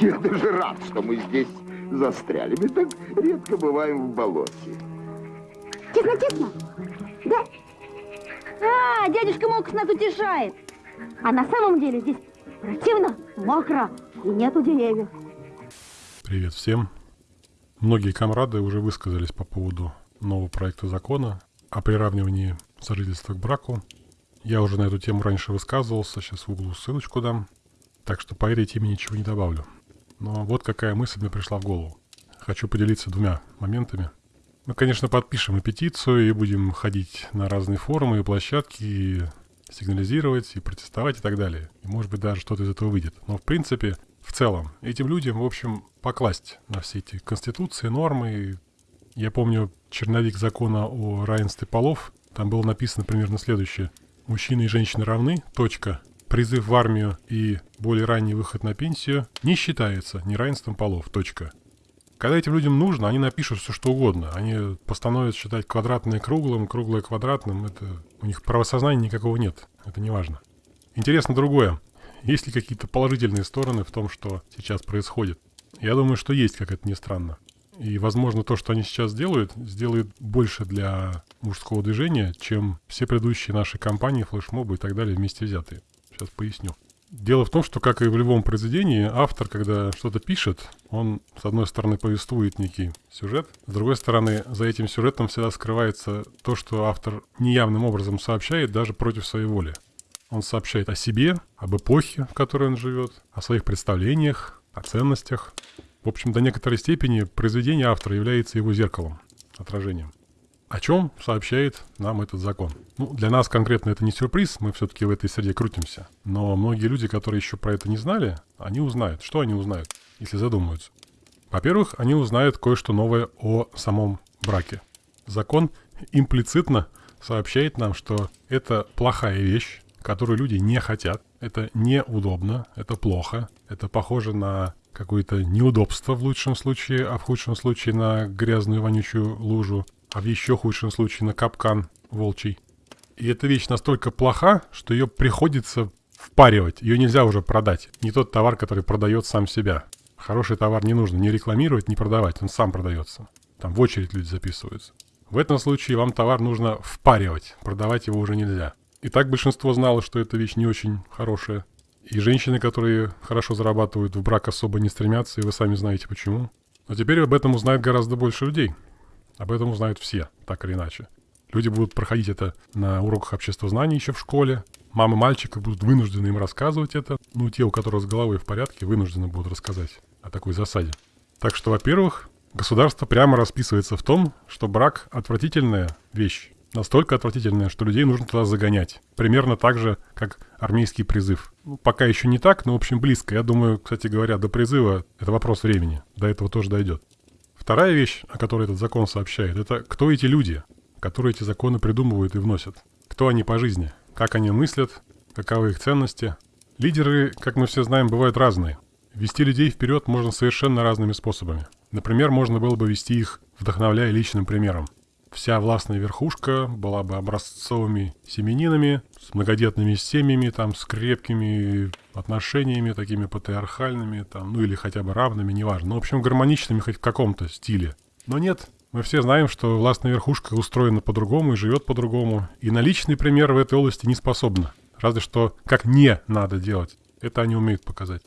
Я даже рад, что мы здесь застряли. Мы так редко бываем в болоте. Тесно, тесно. Да. А, дядюшка Мокс нас утешает. А на самом деле здесь противно, мокро и нету деревьев. Привет всем. Многие комрады уже высказались по поводу нового проекта закона о приравнивании сожительства к браку. Я уже на эту тему раньше высказывался, сейчас в углу ссылочку дам. Так что по этой теме ничего не добавлю. Но вот какая мысль мне пришла в голову. Хочу поделиться двумя моментами. Мы, конечно, подпишем и петицию, и будем ходить на разные форумы и площадки, и сигнализировать, и протестовать, и так далее. И, может быть, даже что-то из этого выйдет. Но, в принципе, в целом, этим людям, в общем, покласть на все эти конституции, нормы. Я помню черновик закона о равенстве полов. Там было написано примерно следующее. Мужчины и женщины равны, точка. Призыв в армию и более ранний выход на пенсию не считается неравенством полов, точка. Когда этим людям нужно, они напишут все что угодно. Они постановят считать квадратное круглым, круглое квадратным. Это у них правосознания никакого нет. Это не важно. Интересно другое. Есть ли какие-то положительные стороны в том, что сейчас происходит? Я думаю, что есть, как это ни странно. И, возможно, то, что они сейчас делают, сделает больше для мужского движения, чем все предыдущие наши компании, флешмобы и так далее вместе взятые. Сейчас поясню. Дело в том, что, как и в любом произведении, автор, когда что-то пишет, он, с одной стороны, повествует некий сюжет, с другой стороны, за этим сюжетом всегда скрывается то, что автор неявным образом сообщает даже против своей воли. Он сообщает о себе, об эпохе, в которой он живет, о своих представлениях, о ценностях. В общем, до некоторой степени произведение автора является его зеркалом, отражением. О чем сообщает нам этот закон? Ну, для нас конкретно это не сюрприз, мы все-таки в этой среде крутимся. Но многие люди, которые еще про это не знали, они узнают. Что они узнают, если задумаются? Во-первых, они узнают кое-что новое о самом браке. Закон имплицитно сообщает нам, что это плохая вещь, которую люди не хотят. Это неудобно, это плохо, это похоже на какое-то неудобство в лучшем случае, а в худшем случае на грязную вонючую лужу а в еще худшем случае на капкан волчий. И эта вещь настолько плоха, что ее приходится впаривать. Ее нельзя уже продать. Не тот товар, который продает сам себя. Хороший товар не нужно ни рекламировать, ни продавать. Он сам продается. Там в очередь люди записываются. В этом случае вам товар нужно впаривать. Продавать его уже нельзя. И так большинство знало, что эта вещь не очень хорошая. И женщины, которые хорошо зарабатывают, в брак особо не стремятся, и вы сами знаете почему. Но теперь об этом узнает гораздо больше людей. Об этом узнают все, так или иначе. Люди будут проходить это на уроках общества знаний еще в школе. Мамы мальчика будут вынуждены им рассказывать это. Ну, те, у которых с головой в порядке, вынуждены будут рассказать о такой засаде. Так что, во-первых, государство прямо расписывается в том, что брак – отвратительная вещь. Настолько отвратительная, что людей нужно туда загонять. Примерно так же, как армейский призыв. Ну, пока еще не так, но, в общем, близко. Я думаю, кстати говоря, до призыва это вопрос времени. До этого тоже дойдет. Вторая вещь, о которой этот закон сообщает, это кто эти люди, которые эти законы придумывают и вносят. Кто они по жизни, как они мыслят, каковы их ценности. Лидеры, как мы все знаем, бывают разные. Вести людей вперед можно совершенно разными способами. Например, можно было бы вести их, вдохновляя личным примером вся властная верхушка была бы образцовыми семенинами, с многодетными семьями, там, с крепкими отношениями, такими патриархальными, там, ну или хотя бы равными, неважно. Ну, в общем, гармоничными хоть в каком-то стиле. Но нет, мы все знаем, что властная верхушка устроена по-другому и живет по-другому. И на личный пример в этой области не способна. Разве что как не надо делать. Это они умеют показать.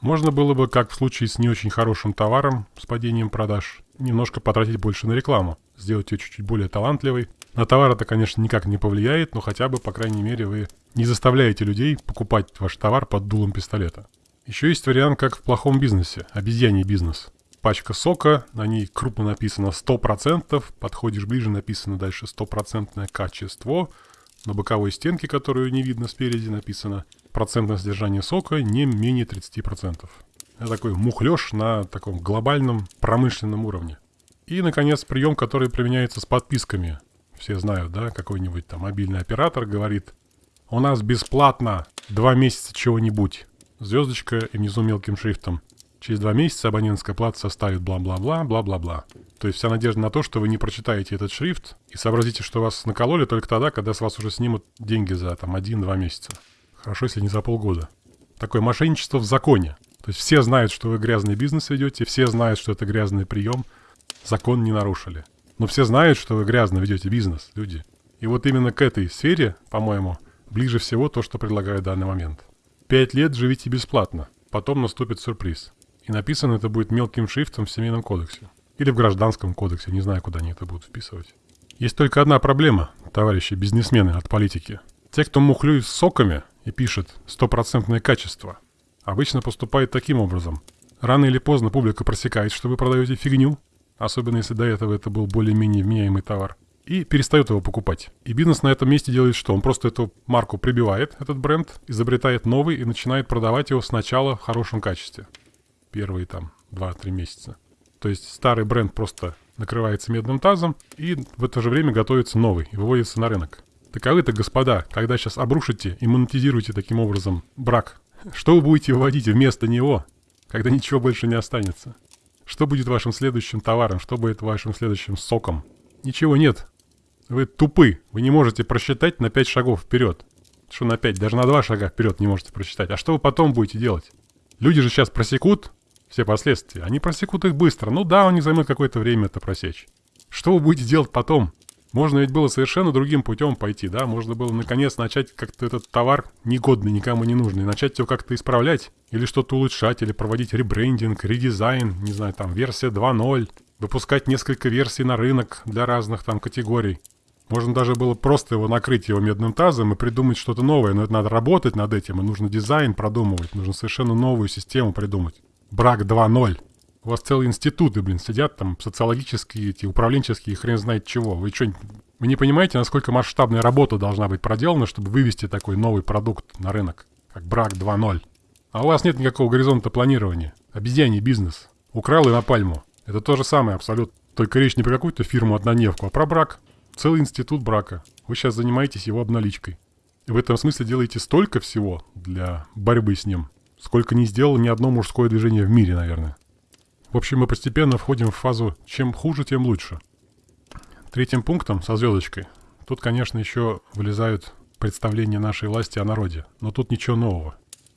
Можно было бы, как в случае с не очень хорошим товаром, с падением продаж, немножко потратить больше на рекламу, сделать ее чуть-чуть более талантливой. На товар это, конечно, никак не повлияет, но хотя бы, по крайней мере, вы не заставляете людей покупать ваш товар под дулом пистолета. Еще есть вариант, как в плохом бизнесе, обезьяний бизнес. Пачка сока, на ней крупно написано 100%, подходишь ближе, написано дальше 100% качество, на боковой стенке, которую не видно спереди, написано процентное содержание сока не менее 30%. Это такой мухлёж на таком глобальном промышленном уровне. И, наконец, прием, который применяется с подписками. Все знают, да, какой-нибудь там мобильный оператор говорит, у нас бесплатно два месяца чего-нибудь. Звездочка и внизу мелким шрифтом. Через два месяца абонентская плата составит бла-бла-бла, бла-бла-бла. То есть вся надежда на то, что вы не прочитаете этот шрифт и сообразите, что вас накололи только тогда, когда с вас уже снимут деньги за там один-два месяца. Хорошо, если не за полгода. Такое мошенничество в законе. То есть все знают, что вы грязный бизнес ведете, все знают, что это грязный прием, закон не нарушили. Но все знают, что вы грязно ведете бизнес, люди. И вот именно к этой сфере, по-моему, ближе всего то, что предлагаю в данный момент. Пять лет живите бесплатно, потом наступит сюрприз. И написано это будет мелким шрифтом в Семейном кодексе. Или в Гражданском кодексе, не знаю, куда они это будут вписывать. Есть только одна проблема, товарищи бизнесмены от политики. Те, кто мухлюет соками и пишет «стопроцентное качество», обычно поступает таким образом. Рано или поздно публика просекает, что вы продаете фигню, особенно если до этого это был более-менее вменяемый товар, и перестает его покупать. И бизнес на этом месте делает что? Он просто эту марку прибивает, этот бренд, изобретает новый и начинает продавать его сначала в хорошем качестве. Первые там 2-3 месяца. То есть старый бренд просто накрывается медным тазом, и в это же время готовится новый и выводится на рынок. Таковы-то, господа, когда сейчас обрушите и монетизируете таким образом брак, что вы будете выводить вместо него, когда ничего больше не останется? Что будет вашим следующим товаром? Что будет вашим следующим соком? Ничего нет. Вы тупы. Вы не можете просчитать на 5 шагов вперед. Что на 5? Даже на 2 шага вперед не можете просчитать. А что вы потом будете делать? Люди же сейчас просекут все последствия. Они просекут их быстро. Ну да, они займут какое-то время это просечь. Что вы будете делать потом? Можно ведь было совершенно другим путем пойти, да? Можно было наконец начать как-то этот товар негодный, никому не нужный, начать его как-то исправлять, или что-то улучшать, или проводить ребрендинг, редизайн, не знаю, там, версия 2.0, выпускать несколько версий на рынок для разных там категорий. Можно даже было просто его накрыть его медным тазом и придумать что-то новое, но это надо работать над этим, и нужно дизайн продумывать, нужно совершенно новую систему придумать. Брак 2.0. У вас целые институты, блин, сидят там, социологические, эти, управленческие, хрен знает чего. Вы что, вы не понимаете, насколько масштабная работа должна быть проделана, чтобы вывести такой новый продукт на рынок, как брак 2.0? А у вас нет никакого горизонта планирования. Обезьяний бизнес. Украл и на пальму. Это то же самое абсолютно. Только речь не про какую-то фирму-однодневку, а про брак. Целый институт брака. Вы сейчас занимаетесь его обналичкой. И в этом смысле делаете столько всего для борьбы с ним, сколько не сделало ни одно мужское движение в мире, наверное. В общем, мы постепенно входим в фазу «чем хуже, тем лучше». Третьим пунктом со звездочкой. Тут, конечно, еще вылезают представления нашей власти о народе. Но тут ничего нового.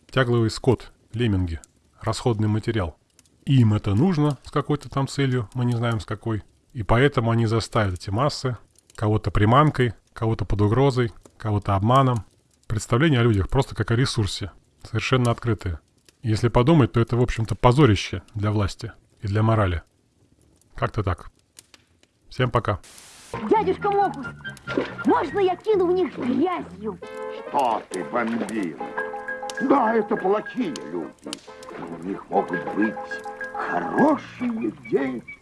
Тягловый скот, лемминги, расходный материал. Им это нужно с какой-то там целью, мы не знаем с какой. И поэтому они заставят эти массы, кого-то приманкой, кого-то под угрозой, кого-то обманом. Представление о людях просто как о ресурсе, совершенно открытые. Если подумать, то это, в общем-то, позорище для власти и для морали. Как-то так. Всем пока. Дядюшка Мокус, можно я кину в них грязью? Что ты, бомбила? Да, это плохие люди. Но у них могут быть хорошие дети.